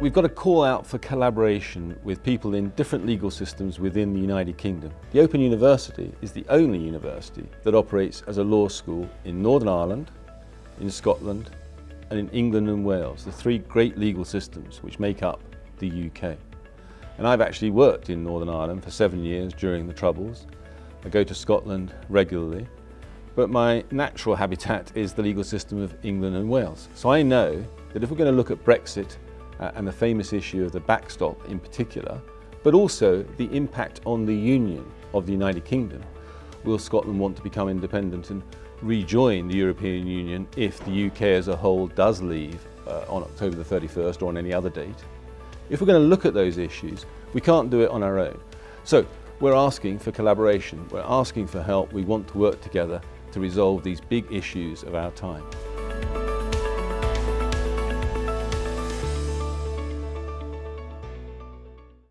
We've got to call out for collaboration with people in different legal systems within the United Kingdom. The Open University is the only university that operates as a law school in Northern Ireland, in Scotland and in England and Wales, the three great legal systems which make up the UK. And I've actually worked in Northern Ireland for seven years during the Troubles. I go to Scotland regularly, but my natural habitat is the legal system of England and Wales. So I know that if we're going to look at Brexit uh, and the famous issue of the backstop in particular, but also the impact on the union of the United Kingdom, will Scotland want to become independent and rejoin the European Union if the UK as a whole does leave uh, on October the 31st or on any other date? If we're going to look at those issues, we can't do it on our own. So we're asking for collaboration, we're asking for help, we want to work together to resolve these big issues of our time.